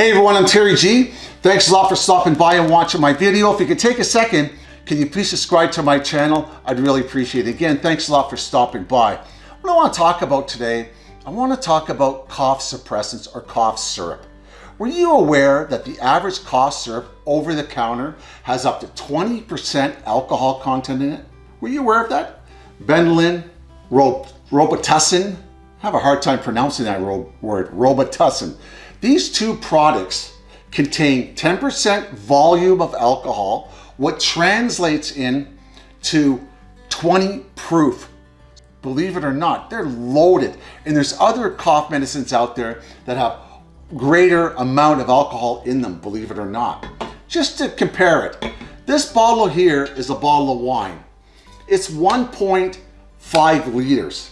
Hey everyone, I'm Terry G. Thanks a lot for stopping by and watching my video. If you could take a second, can you please subscribe to my channel? I'd really appreciate it. Again, thanks a lot for stopping by. What I want to talk about today, I want to talk about cough suppressants or cough syrup. Were you aware that the average cough syrup over the counter has up to 20% alcohol content in it? Were you aware of that? Benylin, Robitussin, I have a hard time pronouncing that word, Robitussin. These two products contain 10% volume of alcohol, what translates in to 20 proof. Believe it or not, they're loaded. And there's other cough medicines out there that have greater amount of alcohol in them, believe it or not. Just to compare it, this bottle here is a bottle of wine. It's 1.5 liters.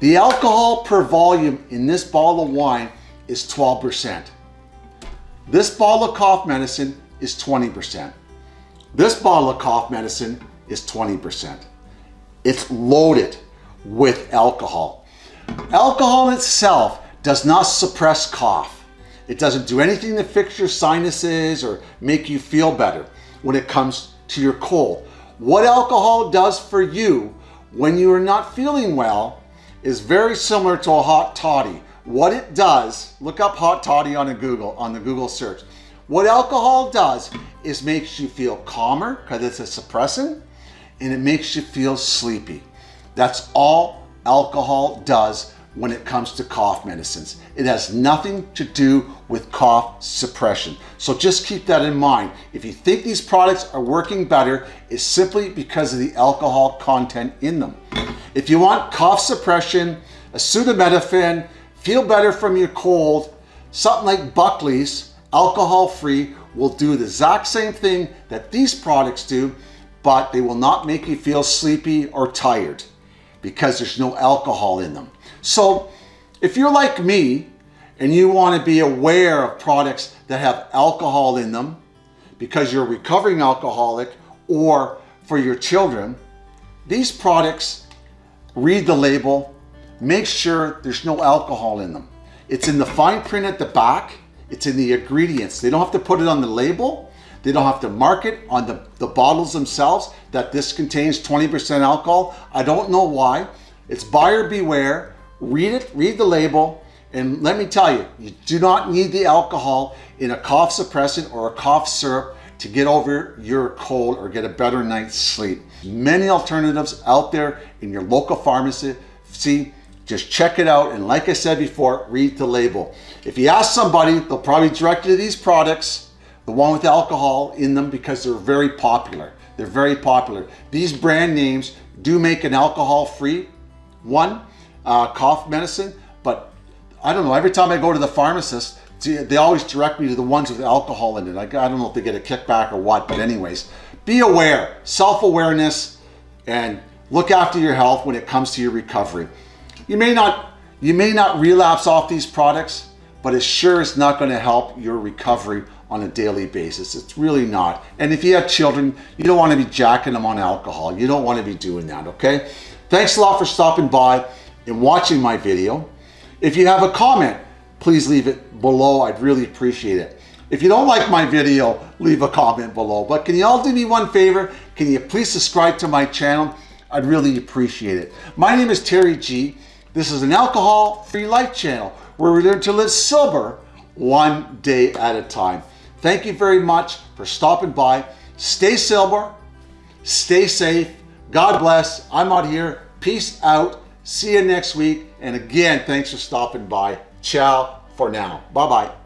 The alcohol per volume in this bottle of wine is 12%. This bottle of cough medicine is 20%. This bottle of cough medicine is 20%. It's loaded with alcohol. Alcohol itself does not suppress cough. It doesn't do anything to fix your sinuses or make you feel better when it comes to your cold. What alcohol does for you when you are not feeling well is very similar to a hot toddy what it does, look up hot toddy on a Google, on the Google search. What alcohol does is makes you feel calmer because it's a suppressant and it makes you feel sleepy. That's all alcohol does when it comes to cough medicines. It has nothing to do with cough suppression. So just keep that in mind. If you think these products are working better, it's simply because of the alcohol content in them. If you want cough suppression, acetaminophen, feel better from your cold, something like Buckley's, alcohol-free, will do the exact same thing that these products do, but they will not make you feel sleepy or tired because there's no alcohol in them. So if you're like me and you want to be aware of products that have alcohol in them because you're a recovering alcoholic or for your children, these products, read the label, make sure there's no alcohol in them. It's in the fine print at the back. It's in the ingredients. They don't have to put it on the label. They don't have to mark it on the, the bottles themselves that this contains 20% alcohol. I don't know why. It's buyer beware. Read it, read the label. And let me tell you, you do not need the alcohol in a cough suppressant or a cough syrup to get over your cold or get a better night's sleep. Many alternatives out there in your local pharmacy. See, just check it out. And like I said before, read the label. If you ask somebody, they'll probably direct you to these products, the one with alcohol in them because they're very popular. They're very popular. These brand names do make an alcohol-free one, uh, cough medicine, but I don't know, every time I go to the pharmacist, they always direct me to the ones with alcohol in it. I don't know if they get a kickback or what, but anyways, be aware, self-awareness, and look after your health when it comes to your recovery. You may not, you may not relapse off these products, but it sure is not going to help your recovery on a daily basis. It's really not. And if you have children, you don't want to be jacking them on alcohol. You don't want to be doing that, okay? Thanks a lot for stopping by and watching my video. If you have a comment, please leave it below. I'd really appreciate it. If you don't like my video, leave a comment below. But can you all do me one favor? Can you please subscribe to my channel? I'd really appreciate it. My name is Terry G. This is an alcohol-free life channel where we learn to live sober one day at a time. Thank you very much for stopping by. Stay sober, stay safe. God bless. I'm out here. Peace out. See you next week. And again, thanks for stopping by. Ciao for now. Bye-bye.